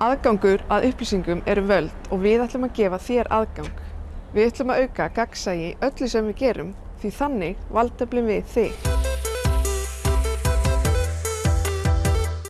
Aðgangur að upplýsingum er völd og við ætlum að gefa þér aðgang. Við ætlum að auka gagnsæi í öllu sem við gerum því þannig valdeflum við þig.